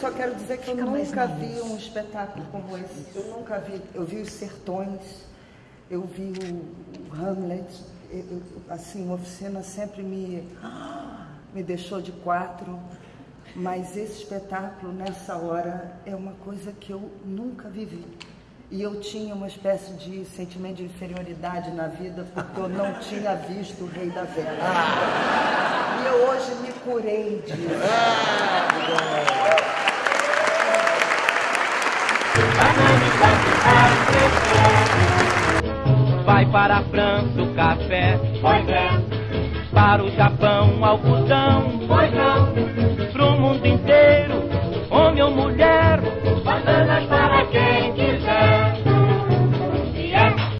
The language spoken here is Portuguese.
Só quero dizer que eu nunca vi um espetáculo como esse. Eu nunca vi. Eu vi os Sertões, eu vi o, o Hamlet. Eu, eu, assim, a oficina sempre me, me deixou de quatro. Mas esse espetáculo, nessa hora, é uma coisa que eu nunca vivi. E eu tinha uma espécie de sentimento de inferioridade na vida, porque eu não tinha visto o Rei da Vela. E eu hoje me curei disso. Vai para a França o café, Pois é, para o Japão o algodão, pois não,